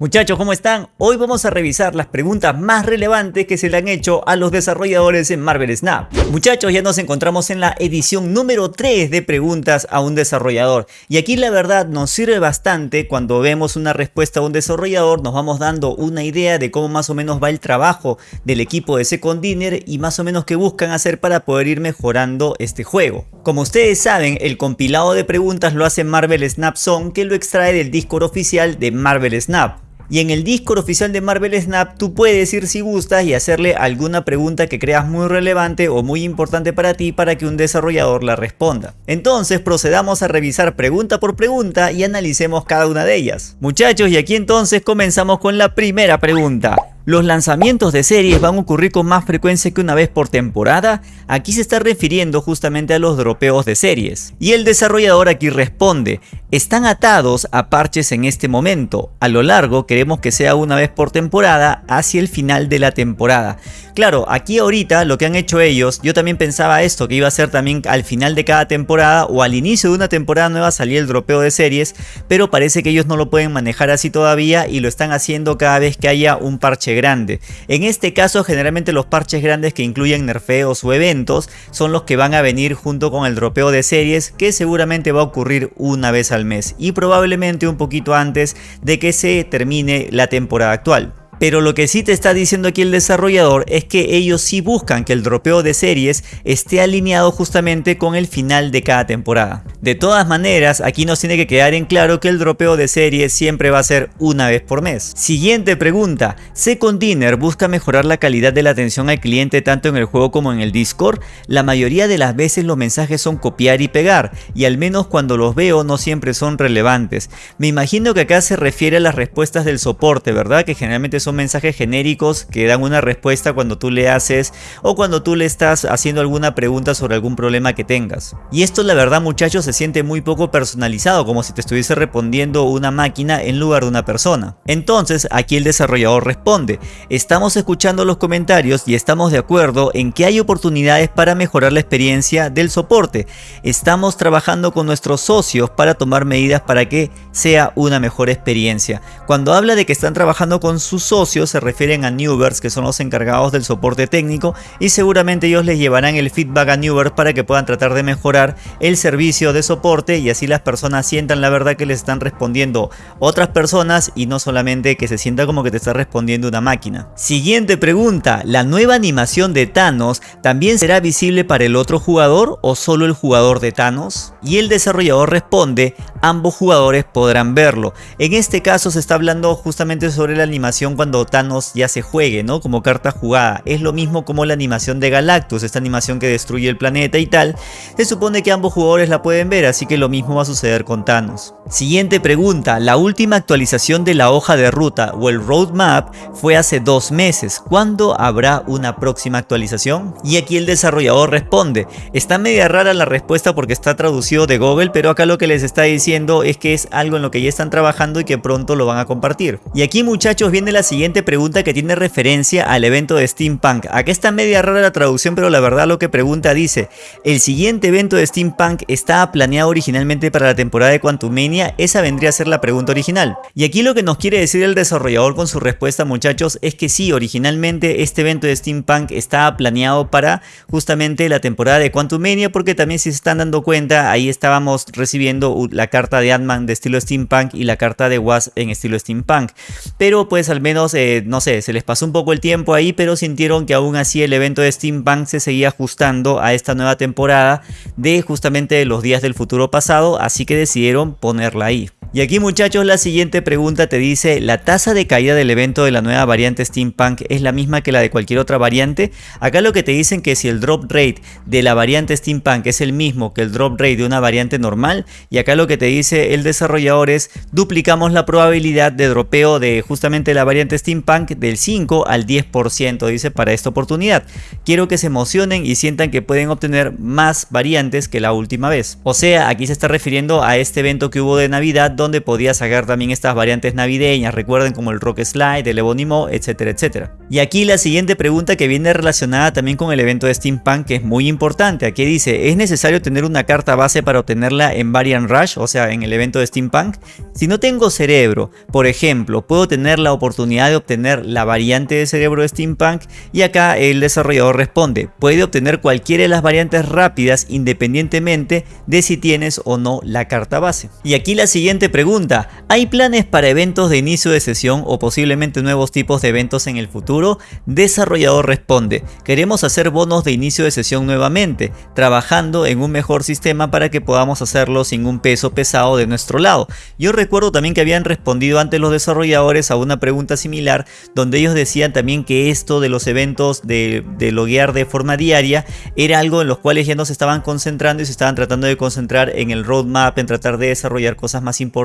Muchachos, ¿cómo están? Hoy vamos a revisar las preguntas más relevantes que se le han hecho a los desarrolladores en Marvel Snap. Muchachos, ya nos encontramos en la edición número 3 de preguntas a un desarrollador. Y aquí la verdad nos sirve bastante cuando vemos una respuesta a un desarrollador, nos vamos dando una idea de cómo más o menos va el trabajo del equipo de Second Dinner y más o menos qué buscan hacer para poder ir mejorando este juego. Como ustedes saben, el compilado de preguntas lo hace Marvel Snap Zone que lo extrae del Discord oficial de Marvel Snap. Y en el Discord oficial de Marvel Snap tú puedes ir si gustas y hacerle alguna pregunta que creas muy relevante o muy importante para ti para que un desarrollador la responda. Entonces procedamos a revisar pregunta por pregunta y analicemos cada una de ellas. Muchachos y aquí entonces comenzamos con la primera pregunta. ¿Los lanzamientos de series van a ocurrir con más frecuencia que una vez por temporada? Aquí se está refiriendo justamente a los dropeos de series. Y el desarrollador aquí responde, están atados a parches en este momento. A lo largo queremos que sea una vez por temporada hacia el final de la temporada. Claro, aquí ahorita lo que han hecho ellos, yo también pensaba esto, que iba a ser también al final de cada temporada o al inicio de una temporada nueva salir el dropeo de series, pero parece que ellos no lo pueden manejar así todavía y lo están haciendo cada vez que haya un parche grande. En este caso generalmente los parches grandes que incluyen nerfeos o eventos son los que van a venir junto con el dropeo de series que seguramente va a ocurrir una vez al mes y probablemente un poquito antes de que se termine la temporada actual. Pero lo que sí te está diciendo aquí el desarrollador es que ellos sí buscan que el dropeo de series esté alineado justamente con el final de cada temporada. De todas maneras, aquí nos tiene que quedar en claro que el dropeo de series siempre va a ser una vez por mes. Siguiente pregunta, Second Dinner busca mejorar la calidad de la atención al cliente tanto en el juego como en el Discord. La mayoría de las veces los mensajes son copiar y pegar y al menos cuando los veo no siempre son relevantes. Me imagino que acá se refiere a las respuestas del soporte, ¿verdad? Que generalmente son mensajes genéricos que dan una respuesta cuando tú le haces o cuando tú le estás haciendo alguna pregunta sobre algún problema que tengas. Y esto la verdad muchachos se siente muy poco personalizado, como si te estuviese respondiendo una máquina en lugar de una persona. Entonces aquí el desarrollador responde, estamos escuchando los comentarios y estamos de acuerdo en que hay oportunidades para mejorar la experiencia del soporte. Estamos trabajando con nuestros socios para tomar medidas para que sea una mejor experiencia. Cuando habla de que están trabajando con sus socios, se refieren a Newverse que son los encargados del soporte técnico y seguramente ellos les llevarán el feedback a Newverse para que puedan tratar de mejorar el servicio de soporte y así las personas sientan la verdad que les están respondiendo otras personas y no solamente que se sienta como que te está respondiendo una máquina. Siguiente pregunta, ¿la nueva animación de Thanos también será visible para el otro jugador o solo el jugador de Thanos? Y el desarrollador responde, ambos jugadores podrán verlo. En este caso se está hablando justamente sobre la animación cuando Thanos ya se juegue, ¿no? Como carta jugada. Es lo mismo como la animación de Galactus, esta animación que destruye el planeta y tal. Se supone que ambos jugadores la pueden ver, así que lo mismo va a suceder con Thanos. Siguiente pregunta, la última actualización de la hoja de ruta o el roadmap fue hace dos meses. ¿Cuándo habrá una próxima actualización? Y aquí el desarrollador responde, está media rara la respuesta porque está traducido de Google, pero acá lo que les está diciendo es que es algo en lo que ya están trabajando y que pronto lo van a compartir. Y aquí muchachos viene la siguiente pregunta que tiene referencia al evento de Steampunk. Aquí está media rara la traducción, pero la verdad lo que pregunta dice, el siguiente evento de Steampunk estaba planeado originalmente para la temporada de Quantumania, esa vendría a ser la pregunta original. Y aquí lo que nos quiere decir el desarrollador con su respuesta muchachos es que sí, originalmente este evento de Steampunk estaba planeado para justamente la temporada de Quantumania porque también si se están dando cuenta ahí estábamos recibiendo la carta de Ant-Man de estilo Steampunk y la carta de Was en estilo Steampunk. Pero pues al menos eh, no sé, se les pasó un poco el tiempo ahí, pero sintieron que aún así el evento de Steampunk se seguía ajustando a esta nueva temporada de justamente los días del futuro pasado, así que decidieron ponerla ahí. Y aquí muchachos la siguiente pregunta te dice, ¿la tasa de caída del evento de la nueva variante Steampunk es la misma que la de cualquier otra variante? Acá lo que te dicen que si el drop rate de la variante Steampunk es el mismo que el drop rate de una variante normal, y acá lo que te dice el desarrollador es, duplicamos la probabilidad de dropeo de justamente la variante Steampunk del 5 al 10% dice para esta oportunidad. Quiero que se emocionen y sientan que pueden obtener más variantes que la última vez. O sea, aquí se está refiriendo a este evento que hubo de Navidad donde podía sacar también estas variantes navideñas, recuerden como el Rock Slide, el Ebonimo, etcétera, etcétera. Y aquí la siguiente pregunta que viene relacionada también con el evento de Steampunk que es muy importante, aquí dice, ¿es necesario tener una carta base para obtenerla en Variant Rush, o sea en el evento de Steampunk? Si no tengo cerebro, por ejemplo, puedo tener la oportunidad de obtener la variante de cerebro de Steampunk y acá el desarrollador responde, puede obtener cualquiera de las variantes rápidas independientemente de si tienes o no la carta base. Y aquí la siguiente pregunta, ¿hay planes para eventos de inicio de sesión o posiblemente nuevos tipos de eventos en el futuro? Desarrollador responde, queremos hacer bonos de inicio de sesión nuevamente, trabajando en un mejor sistema para que podamos hacerlo sin un peso pesado de nuestro lado. Yo recuerdo también que habían respondido antes los desarrolladores a una pregunta similar donde ellos decían también que esto de los eventos de, de loguear de forma diaria era algo en los cuales ya no se estaban concentrando y se estaban tratando de concentrar en el roadmap, en tratar de desarrollar cosas más importantes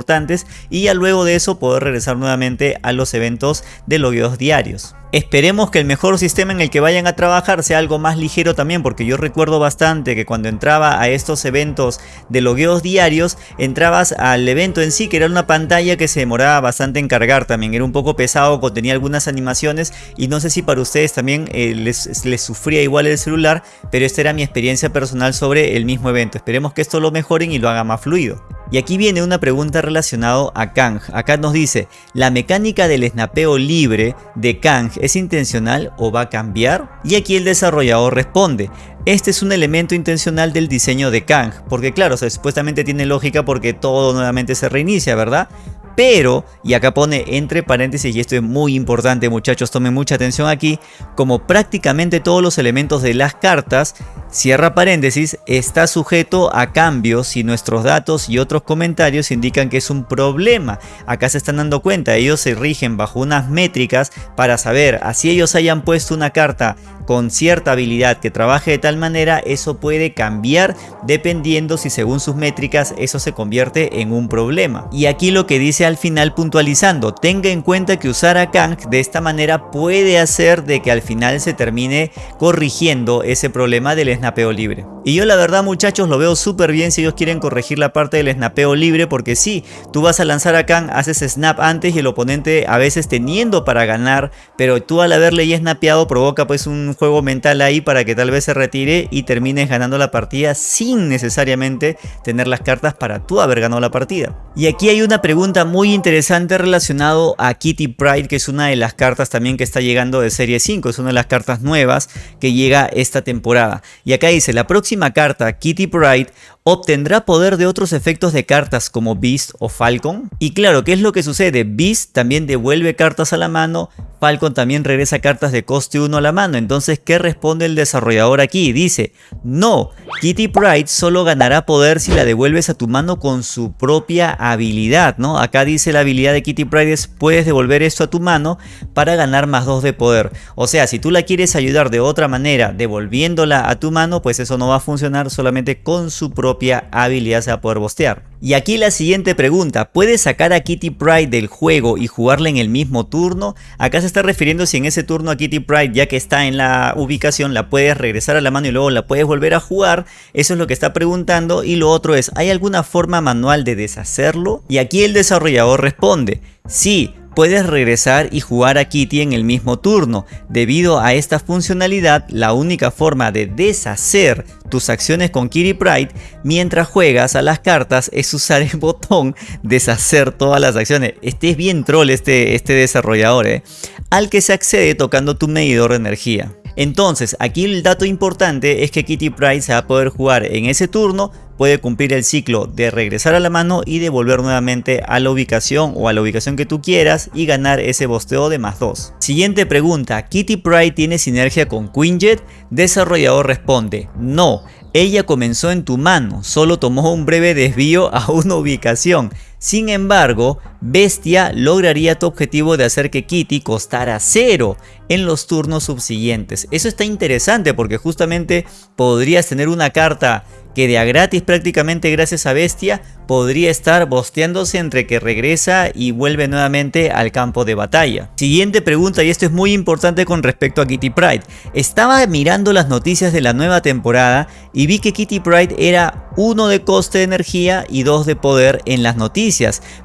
y ya luego de eso poder regresar nuevamente a los eventos de logueos diarios. Esperemos que el mejor sistema en el que vayan a trabajar sea algo más ligero también porque yo recuerdo bastante que cuando entraba a estos eventos de logueos diarios entrabas al evento en sí que era una pantalla que se demoraba bastante en cargar también. Era un poco pesado contenía algunas animaciones y no sé si para ustedes también eh, les, les sufría igual el celular pero esta era mi experiencia personal sobre el mismo evento. Esperemos que esto lo mejoren y lo haga más fluido y aquí viene una pregunta relacionada a Kang. Acá nos dice, ¿la mecánica del snapeo libre de Kang es intencional o va a cambiar? Y aquí el desarrollador responde, este es un elemento intencional del diseño de Kang, porque claro, supuestamente tiene lógica porque todo nuevamente se reinicia, ¿verdad? Pero, y acá pone entre paréntesis, y esto es muy importante muchachos, tomen mucha atención aquí, como prácticamente todos los elementos de las cartas, cierra paréntesis, está sujeto a cambios si nuestros datos y otros comentarios indican que es un problema. Acá se están dando cuenta, ellos se rigen bajo unas métricas para saber, así ellos hayan puesto una carta con cierta habilidad que trabaje de tal manera, eso puede cambiar dependiendo si según sus métricas eso se convierte en un problema. Y aquí lo que dice al final puntualizando, tenga en cuenta que usar a Kang de esta manera puede hacer de que al final se termine corrigiendo ese problema del snapeo libre. Y yo la verdad muchachos lo veo súper bien si ellos quieren corregir la parte del snapeo libre porque sí, tú vas a lanzar a Kang, haces snap antes y el oponente a veces teniendo para ganar, pero tú al haberle ya snapeado provoca pues un juego mental ahí para que tal vez se retire y termines ganando la partida sin necesariamente tener las cartas para tú haber ganado la partida. Y aquí hay una pregunta muy interesante relacionado a Kitty Pride que es una de las cartas también que está llegando de serie 5, es una de las cartas nuevas que llega esta temporada. Y acá dice, la próxima carta Kitty Pride obtendrá poder de otros efectos de cartas como Beast o Falcon. Y claro, ¿qué es lo que sucede? Beast también devuelve cartas a la mano, Falcon también regresa cartas de coste 1 a la mano. Entonces, ¿qué responde el desarrollador aquí? Dice, no, Kitty Pride solo ganará poder si la devuelves a tu mano con su propia habilidad, ¿no? Acá dice la habilidad de Kitty Pride es, puedes devolver esto a tu mano para ganar más 2 de poder. O sea, si tú la quieres ayudar de otra manera, devolviéndola a tu mano, pues eso no va a funcionar solamente con su propia habilidad se va a poder bostear. Y aquí la siguiente pregunta, ¿puedes sacar a Kitty Pride del juego y jugarla en el mismo turno? Acá se está refiriendo si en ese turno a Kitty Pride ya que está en la ubicación la puedes regresar a la mano y luego la puedes volver a jugar. Eso es lo que está preguntando y lo otro es, ¿hay alguna forma manual de deshacerlo? Y aquí el desarrollador responde, sí, puedes regresar y jugar a Kitty en el mismo turno. Debido a esta funcionalidad, la única forma de deshacer tus acciones con Kitty Pride mientras juegas a las cartas es usar el botón deshacer todas las acciones. Este es bien troll este, este desarrollador, ¿eh? al que se accede tocando tu medidor de energía. Entonces, aquí el dato importante es que Kitty Pride se va a poder jugar en ese turno puede cumplir el ciclo de regresar a la mano y devolver nuevamente a la ubicación o a la ubicación que tú quieras y ganar ese bosteo de más 2. Siguiente pregunta, ¿Kitty Pride tiene sinergia con Quinjet? Desarrollador responde, no, ella comenzó en tu mano, solo tomó un breve desvío a una ubicación. Sin embargo, Bestia lograría tu objetivo de hacer que Kitty costara cero en los turnos subsiguientes. Eso está interesante porque justamente podrías tener una carta que de a gratis prácticamente gracias a Bestia podría estar bosteándose entre que regresa y vuelve nuevamente al campo de batalla. Siguiente pregunta y esto es muy importante con respecto a Kitty Pride. Estaba mirando las noticias de la nueva temporada y vi que Kitty Pride era 1 de coste de energía y 2 de poder en las noticias,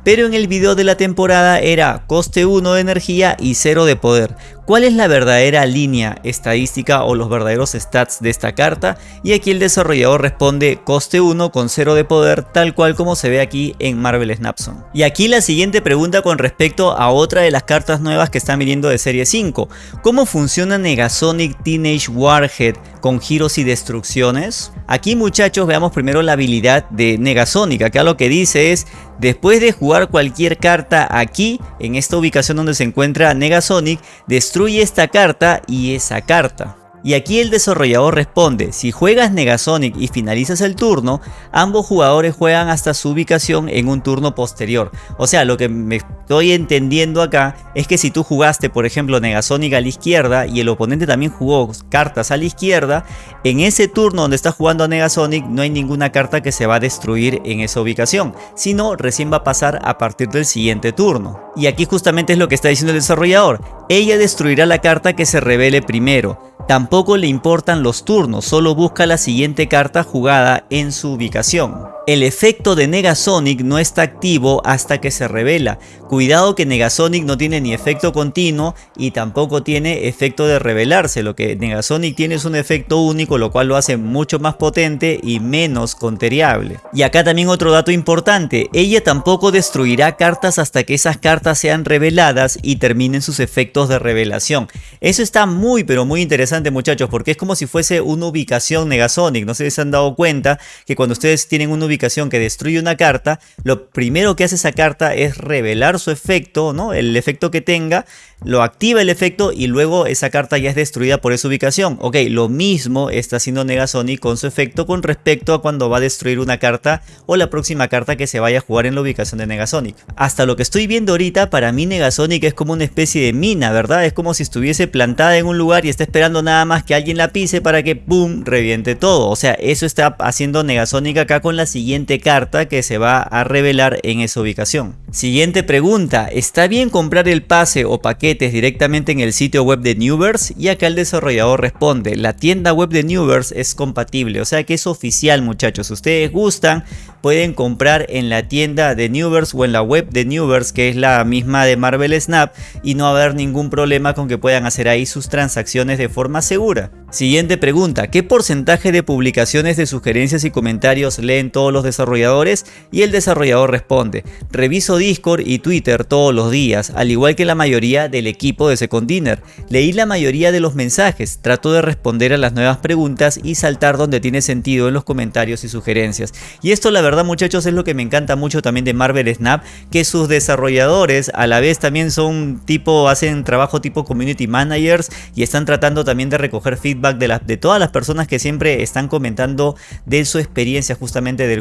pero en el video de la temporada era coste 1 de energía y 0 de poder. ¿Cuál es la verdadera línea estadística o los verdaderos stats de esta carta? Y aquí el desarrollador responde coste 1 con 0 de poder tal cual como se ve aquí en Marvel Snapson. Y aquí la siguiente pregunta con respecto a otra de las cartas nuevas que están viniendo de serie 5. ¿Cómo funciona Negasonic Teenage Warhead con giros y destrucciones? Aquí muchachos veamos primero la habilidad de Negasonic. Acá lo que dice es Después de jugar cualquier carta aquí, en esta ubicación donde se encuentra Negasonic, destruye esta carta y esa carta. Y aquí el desarrollador responde, si juegas Negasonic y finalizas el turno, ambos jugadores juegan hasta su ubicación en un turno posterior. O sea, lo que me estoy entendiendo acá es que si tú jugaste por ejemplo Negasonic a la izquierda y el oponente también jugó cartas a la izquierda, en ese turno donde está jugando a Negasonic no hay ninguna carta que se va a destruir en esa ubicación, sino recién va a pasar a partir del siguiente turno. Y aquí justamente es lo que está diciendo el desarrollador, ella destruirá la carta que se revele primero. Tampoco le importan los turnos, solo busca la siguiente carta jugada en su ubicación. El efecto de Negasonic no está activo hasta que se revela. Cuidado que Negasonic no tiene ni efecto continuo y tampoco tiene efecto de revelarse. Lo que Negasonic tiene es un efecto único, lo cual lo hace mucho más potente y menos conteriable. Y acá también otro dato importante, ella tampoco destruirá cartas hasta que esas cartas sean reveladas y terminen sus efectos de revelación. Eso está muy pero muy interesante muchachos, porque es como si fuese una ubicación Negasonic. No sé si se han dado cuenta que cuando ustedes tienen una ubicación que destruye una carta, lo primero que hace esa carta es revelar su efecto, ¿no? el efecto que tenga, lo activa el efecto y luego esa carta ya es destruida por esa ubicación. Ok, lo mismo está haciendo Negasonic con su efecto con respecto a cuando va a destruir una carta o la próxima carta que se vaya a jugar en la ubicación de Negasonic. Hasta lo que estoy viendo ahorita, para mí Negasonic es como una especie de mina, ¿verdad? Es como si estuviese plantada en un lugar y está esperando nada más que alguien la pise para que ¡boom! reviente todo. O sea, eso está haciendo Negasonic acá con la siguiente carta que se va a revelar en esa ubicación. Siguiente pregunta, ¿está bien comprar el pase o paquete directamente en el sitio web de Newverse y acá el desarrollador responde, la tienda web de Newverse es compatible, o sea que es oficial muchachos, si ustedes gustan pueden comprar en la tienda de Newverse o en la web de Newverse que es la misma de Marvel Snap y no haber ningún problema con que puedan hacer ahí sus transacciones de forma segura. Siguiente pregunta, ¿qué porcentaje de publicaciones de sugerencias y comentarios leen todos los desarrolladores? Y el desarrollador responde, reviso Discord y Twitter todos los días, al igual que la mayoría del equipo de Second Dinner. Leí la mayoría de los mensajes, trato de responder a las nuevas preguntas y saltar donde tiene sentido en los comentarios y sugerencias. Y esto la verdad muchachos es lo que me encanta mucho también de Marvel Snap, que sus desarrolladores a la vez también son tipo, hacen trabajo tipo community managers y están tratando también de recoger feedback de, de todas las personas que siempre están comentando de su experiencia justamente del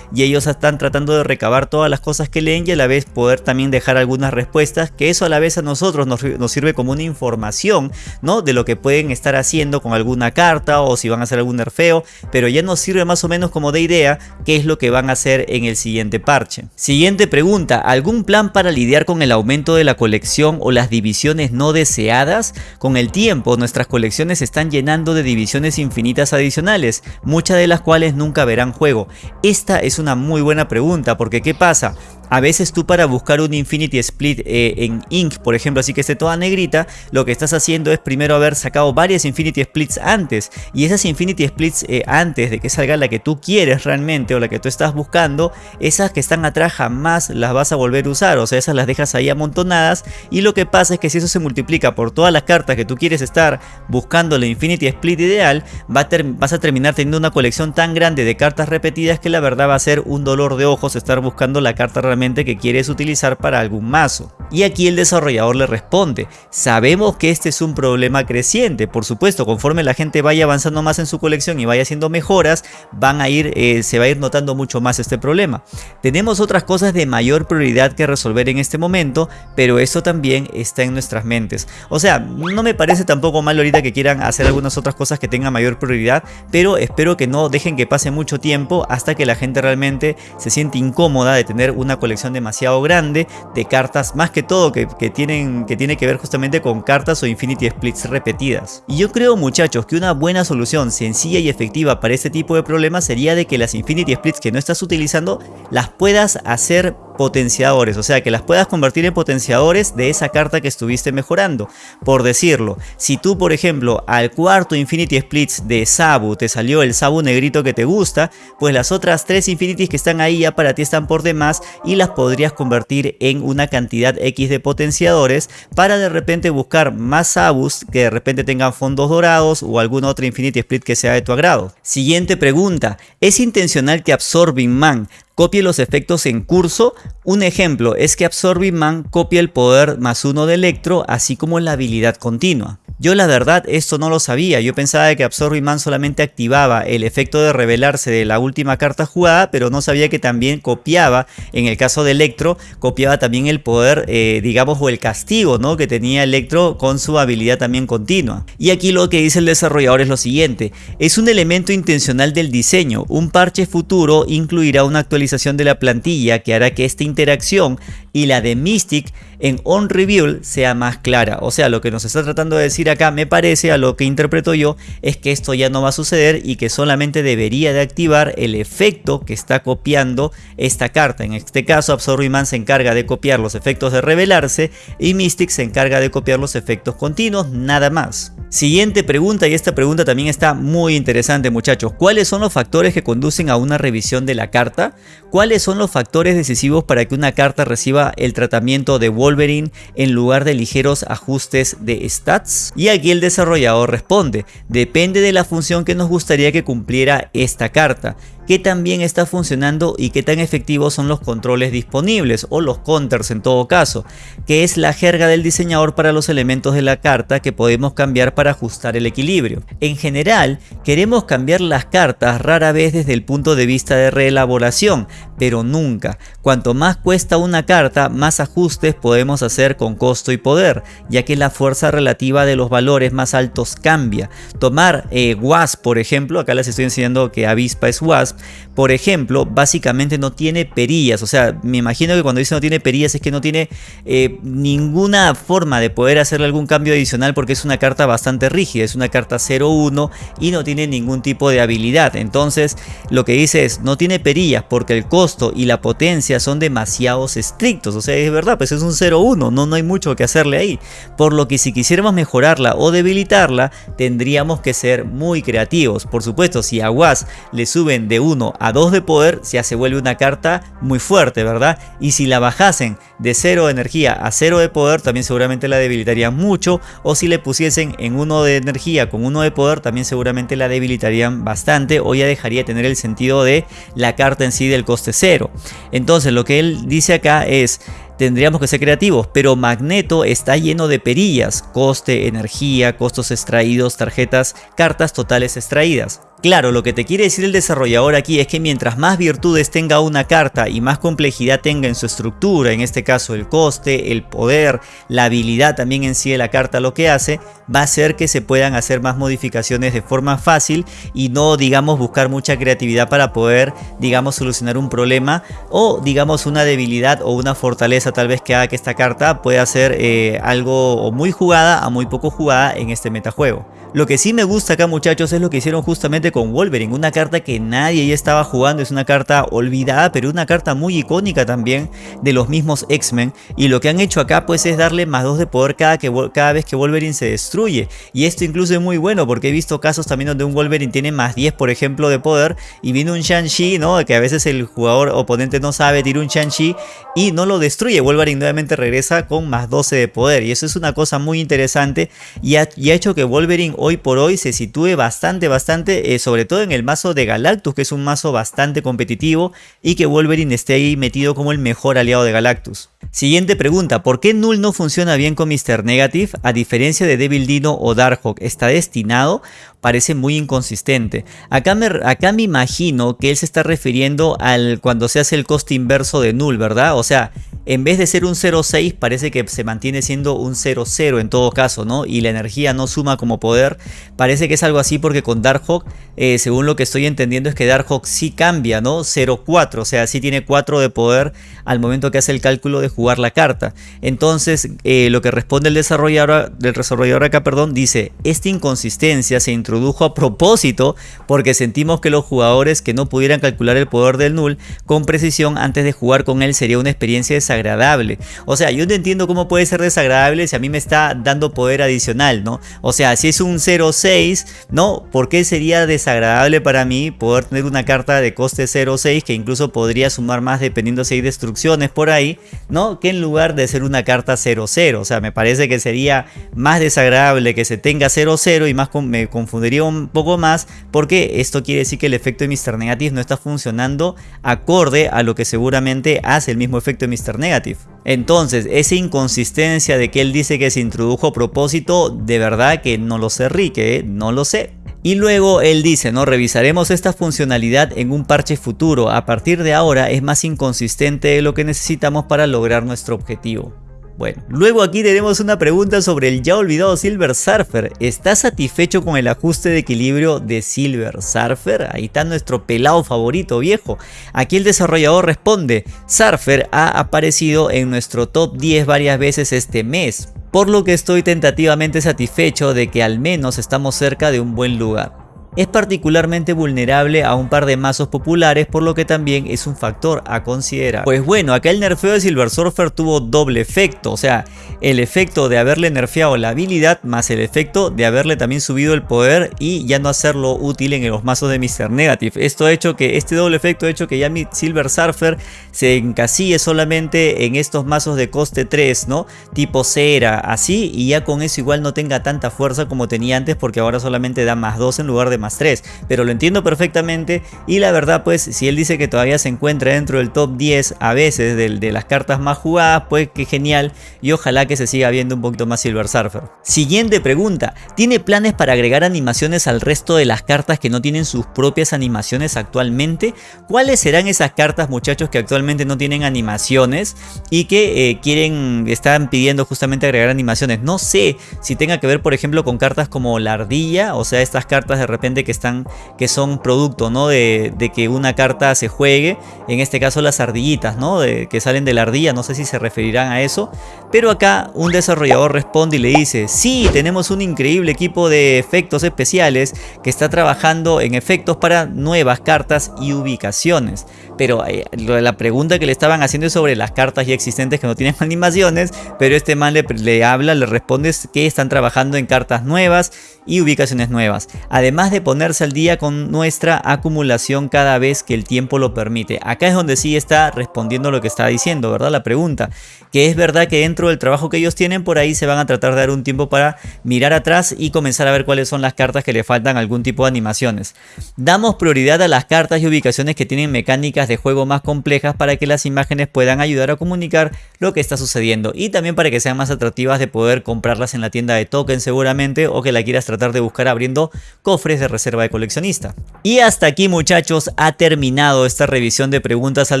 y ellos están tratando de recabar todas las cosas que leen y a la vez poder también dejar algunas respuestas que eso a la vez a nosotros nos, nos sirve como una información ¿no? de lo que pueden estar haciendo con alguna carta o si van a hacer algún nerfeo pero ya nos sirve más o menos como de idea qué es lo que van a hacer en el siguiente parche. Siguiente pregunta, ¿algún plan para lidiar con el aumento de la colección o las divisiones no deseadas? Con el tiempo nuestras colecciones están llenando de divisiones infinitas adicionales, muchas de las cuales nunca verán juego. Esta es una muy buena pregunta porque ¿qué pasa? A veces tú para buscar un Infinity Split eh, en Ink, por ejemplo, así que esté toda negrita, lo que estás haciendo es primero haber sacado varias Infinity Splits antes. Y esas Infinity Splits eh, antes de que salga la que tú quieres realmente o la que tú estás buscando, esas que están atrás jamás las vas a volver a usar. O sea, esas las dejas ahí amontonadas. Y lo que pasa es que si eso se multiplica por todas las cartas que tú quieres estar buscando la Infinity Split ideal, vas a terminar teniendo una colección tan grande de cartas repetidas que la verdad va a ser un dolor de ojos estar buscando la carta realmente que quieres utilizar para algún mazo. Y aquí el desarrollador le responde, sabemos que este es un problema creciente, por supuesto, conforme la gente vaya avanzando más en su colección y vaya haciendo mejoras, van a ir, eh, se va a ir notando mucho más este problema. Tenemos otras cosas de mayor prioridad que resolver en este momento, pero esto también está en nuestras mentes. O sea, no me parece tampoco mal ahorita que quieran hacer algunas otras cosas que tengan mayor prioridad, pero espero que no dejen que pase mucho tiempo hasta que la gente realmente se siente incómoda de tener una colección demasiado grande de cartas, más que todo que, tienen, que tiene que ver justamente con cartas o Infinity Splits repetidas. Y yo creo muchachos que una buena solución sencilla y efectiva para este tipo de problemas sería de que las Infinity Splits que no estás utilizando las puedas hacer potenciadores, o sea que las puedas convertir en potenciadores de esa carta que estuviste mejorando. Por decirlo, si tú por ejemplo al cuarto Infinity Splits de Sabu te salió el Sabu negrito que te gusta, pues las otras tres Infinities que están ahí ya para ti están por demás y las podrías convertir en una cantidad X de potenciadores para de repente buscar más Sabus que de repente tengan fondos dorados o algún otro Infinity Split que sea de tu agrado. Siguiente pregunta, ¿es intencional que Absorbing Man copie los efectos en curso. Un ejemplo es que Absorbing Man copia el poder más uno de Electro, así como la habilidad continua. Yo la verdad esto no lo sabía, yo pensaba que Absorbing Man solamente activaba el efecto de revelarse de la última carta jugada, pero no sabía que también copiaba, en el caso de Electro, copiaba también el poder, eh, digamos, o el castigo ¿no? que tenía Electro con su habilidad también continua. Y aquí lo que dice el desarrollador es lo siguiente, es un elemento intencional del diseño, un parche futuro incluirá una actualización de la plantilla que hará que esta interacción y la de Mystic en On Reveal sea más clara. O sea, lo que nos está tratando de decir acá, me parece, a lo que interpreto yo, es que esto ya no va a suceder y que solamente debería de activar el efecto que está copiando esta carta. En este caso, Absorbing Man se encarga de copiar los efectos de revelarse y Mystic se encarga de copiar los efectos continuos, nada más. Siguiente pregunta, y esta pregunta también está muy interesante muchachos. ¿Cuáles son los factores que conducen a una revisión de la carta? ¿Cuáles son los factores decisivos para que una carta reciba el tratamiento de Wolverine en lugar de ligeros ajustes de stats? Y aquí el desarrollador responde, depende de la función que nos gustaría que cumpliera esta carta qué tan bien está funcionando y qué tan efectivos son los controles disponibles o los counters en todo caso, que es la jerga del diseñador para los elementos de la carta que podemos cambiar para ajustar el equilibrio. En general, queremos cambiar las cartas rara vez desde el punto de vista de reelaboración, pero nunca. Cuanto más cuesta una carta, más ajustes podemos hacer con costo y poder, ya que la fuerza relativa de los valores más altos cambia. Tomar eh, Wasp, por ejemplo, acá les estoy enseñando que Avispa es Wasp, por ejemplo, básicamente no tiene perillas. O sea, me imagino que cuando dice no tiene perillas es que no tiene eh, ninguna forma de poder hacerle algún cambio adicional porque es una carta bastante rígida. Es una carta 0-1 y no tiene ningún tipo de habilidad. Entonces, lo que dice es no tiene perillas porque el costo y la potencia son demasiado estrictos. O sea, es verdad, pues es un 0-1. No, no hay mucho que hacerle ahí. Por lo que si quisiéramos mejorarla o debilitarla, tendríamos que ser muy creativos. Por supuesto, si a Was le suben de 1 a 2 de poder, ya se vuelve una carta muy fuerte, ¿verdad? Y si la bajasen de 0 de energía a 0 de poder, también seguramente la debilitarían mucho. O si le pusiesen en 1 de energía con 1 de poder, también seguramente la debilitarían bastante. O ya dejaría de tener el sentido de la carta en sí del coste 0. Entonces lo que él dice acá es tendríamos que ser creativos, pero Magneto está lleno de perillas, coste, energía, costos extraídos, tarjetas, cartas totales extraídas. Claro, lo que te quiere decir el desarrollador aquí es que mientras más virtudes tenga una carta y más complejidad tenga en su estructura, en este caso el coste, el poder, la habilidad también en sí de la carta lo que hace, va a hacer que se puedan hacer más modificaciones de forma fácil y no digamos buscar mucha creatividad para poder digamos solucionar un problema o digamos una debilidad o una fortaleza tal vez que haga que esta carta pueda ser eh, algo muy jugada a muy poco jugada en este metajuego. Lo que sí me gusta acá muchachos es lo que hicieron justamente con Wolverine, una carta que nadie ya estaba jugando, es una carta olvidada, pero una carta muy icónica también de los mismos X-Men. Y lo que han hecho acá pues es darle más 2 de poder cada, que, cada vez que Wolverine se destruye. Y esto incluso es muy bueno porque he visto casos también donde un Wolverine tiene más 10 por ejemplo de poder y viene un Shang-Chi, ¿no? Que a veces el jugador oponente no sabe, tira un Shang-Chi y no lo destruye. Wolverine nuevamente regresa con más 12 de poder y eso es una cosa muy interesante y ha, y ha hecho que Wolverine hoy por hoy se sitúe bastante, bastante, eh, sobre todo en el mazo de Galactus, que es un mazo bastante competitivo y que Wolverine esté ahí metido como el mejor aliado de Galactus. Siguiente pregunta, ¿por qué Null no funciona bien con Mr. Negative? A diferencia de Devil Dino o Darkhawk, ¿está destinado? Parece muy inconsistente. Acá me, acá me imagino que él se está refiriendo al cuando se hace el coste inverso de Null, ¿verdad? O sea, en vez de ser un 0.6 parece que se mantiene siendo un 0.0 en todo caso, ¿no? Y la energía no suma como poder. Parece que es algo así porque con Darkhawk, eh, según lo que estoy entendiendo es que Darkhawk sí cambia, ¿no? 0.4, o sea, sí tiene 4 de poder al momento que hace el cálculo de jugar la carta. Entonces, eh, lo que responde el desarrollador, del desarrollador acá, perdón, dice, esta inconsistencia se introdujo a propósito porque sentimos que los jugadores que no pudieran calcular el poder del null con precisión antes de jugar con él sería una experiencia desagradable agradable. O sea, yo no entiendo cómo puede ser desagradable si a mí me está dando poder adicional, ¿no? O sea, si es un 0.6, ¿no? ¿Por qué sería desagradable para mí poder tener una carta de coste 0.6 que incluso podría sumar más dependiendo si hay destrucciones por ahí, ¿no? Que en lugar de ser una carta 0.0. O sea, me parece que sería más desagradable que se tenga 0.0 y más me confundiría un poco más porque esto quiere decir que el efecto de Mr. Negative no está funcionando acorde a lo que seguramente hace el mismo efecto de Mr. Negative. Entonces, esa inconsistencia de que él dice que se introdujo a propósito, de verdad que no lo sé Rique, ¿eh? no lo sé. Y luego él dice, ¿no? Revisaremos esta funcionalidad en un parche futuro. A partir de ahora es más inconsistente de lo que necesitamos para lograr nuestro objetivo. Bueno, luego aquí tenemos una pregunta sobre el ya olvidado Silver Surfer. ¿Estás satisfecho con el ajuste de equilibrio de Silver Surfer? Ahí está nuestro pelado favorito viejo. Aquí el desarrollador responde, Surfer ha aparecido en nuestro top 10 varias veces este mes, por lo que estoy tentativamente satisfecho de que al menos estamos cerca de un buen lugar es particularmente vulnerable a un par de mazos populares por lo que también es un factor a considerar. Pues bueno, acá el nerfeo de Silver Surfer tuvo doble efecto, o sea, el efecto de haberle nerfeado la habilidad más el efecto de haberle también subido el poder y ya no hacerlo útil en los mazos de Mr. Negative. Esto ha hecho que, este doble efecto ha hecho que ya Silver Surfer se encasille solamente en estos mazos de coste 3, ¿no? Tipo cera, así, y ya con eso igual no tenga tanta fuerza como tenía antes porque ahora solamente da más 2 en lugar de más 3, pero lo entiendo perfectamente y la verdad pues si él dice que todavía se encuentra dentro del top 10 a veces de, las cartas más jugadas, pues que genial y ojalá que se siga viendo un poquito más Silver Surfer. Siguiente pregunta, ¿tiene planes para agregar animaciones al resto de las cartas que no tienen sus propias animaciones actualmente? ¿Cuáles serán esas cartas muchachos que actualmente no tienen animaciones y que eh, quieren, están pidiendo justamente agregar animaciones? No sé si tenga que ver por ejemplo con cartas como la ardilla, o sea estas cartas de repente que están que son producto ¿no? de, que una carta se juegue en este caso las ardillitas ¿no? de, que salen de la ardilla no sé si se referirán a eso pero acá un desarrollador responde y le dice sí tenemos un increíble equipo de efectos especiales que está trabajando en efectos para nuevas cartas y ubicaciones pero eh, la pregunta que le estaban haciendo es sobre las cartas ya existentes que no tienen animaciones pero este man le, le habla le responde que están trabajando en cartas nuevas y ubicaciones nuevas además de ponerse al día con nuestra acumulación cada vez que el tiempo lo permite. Acá es donde sí está respondiendo lo que está diciendo, ¿verdad? La pregunta, que es verdad que dentro del trabajo que ellos tienen por ahí se van a tratar de dar un tiempo para mirar atrás y comenzar a ver cuáles son las cartas que le faltan algún tipo de animaciones. Damos prioridad a las cartas y ubicaciones que tienen mecánicas de juego más complejas para que las imágenes puedan ayudar a comunicar lo que está sucediendo y también para que sean más atractivas de poder comprarlas en la tienda de token seguramente o que la quieras tratar de buscar abriendo cofres de reserva de coleccionista. Y hasta aquí muchachos ha terminado esta revisión de preguntas al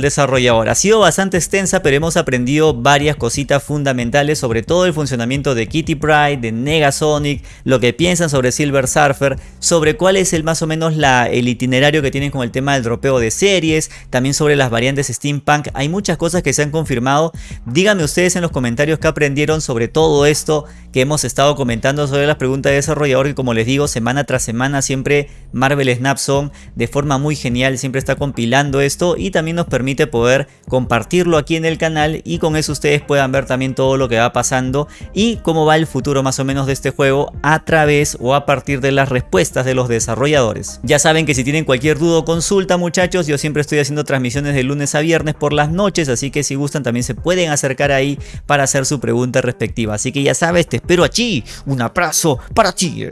desarrollador. Ha sido bastante extensa pero hemos aprendido varias cositas fundamentales sobre todo el funcionamiento de Kitty Pride, de Negasonic, lo que piensan sobre Silver Surfer, sobre cuál es el más o menos la, el itinerario que tienen con el tema del dropeo de series, también sobre las variantes steampunk. Hay muchas cosas que se han confirmado. Díganme ustedes en los comentarios qué aprendieron sobre todo esto que hemos estado comentando sobre las preguntas de desarrollador que como les digo semana tras semana siempre Marvel Snapson de forma muy genial siempre está compilando esto y también nos permite poder compartirlo aquí en el canal y con eso ustedes puedan ver también todo lo que va pasando y cómo va el futuro más o menos de este juego a través o a partir de las respuestas de los desarrolladores. Ya saben que si tienen cualquier duda o consulta muchachos, yo siempre estoy haciendo transmisiones de lunes a viernes por las noches, así que si gustan también se pueden acercar ahí para hacer su pregunta respectiva. Así que ya sabes, te espero allí. Un abrazo para ti.